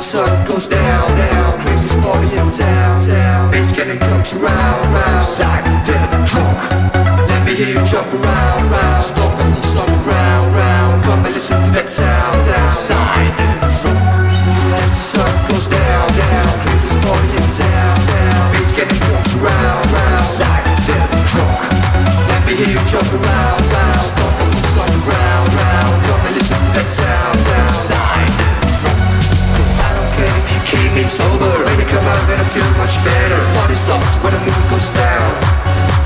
sun goes down, down Craziest party in town, town. Bass cannon comes around, round. Side to drunk Let me hear you jump around, round. Stomp the hooves on the ground, round. Come and listen to that sound, down Side me sober. Baby, come on, gonna feel much better. Party stops when the moon goes down.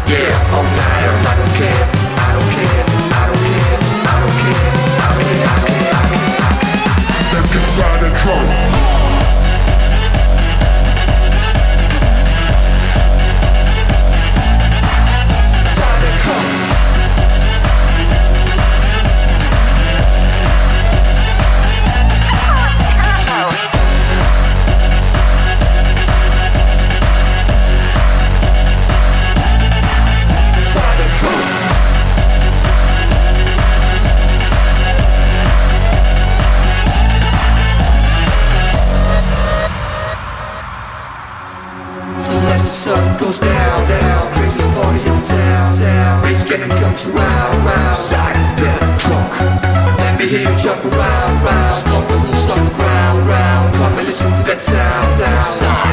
Yeah, all matter I don't care, I don't care I don't care, I don't care I don't care, I don't care, I don't care, I Let's get side and drunk the sun goes down, down Craziest party in town, town. Bass cannon comes around, round Side to drunk Let me hear you jump around, round Stomp the hooves on the ground, round Come and listen to that sound, down Side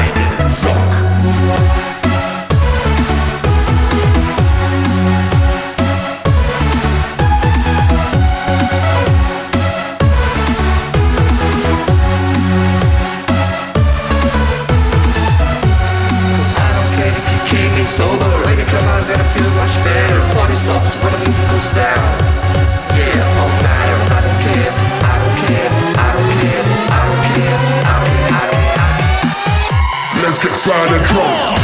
sober Baby, come on, gonna feel much better. Party stops when the music goes down. Yeah, all matter. I don't care, I don't care. I don't care, I don't care. I don't care. Let's get side and drunk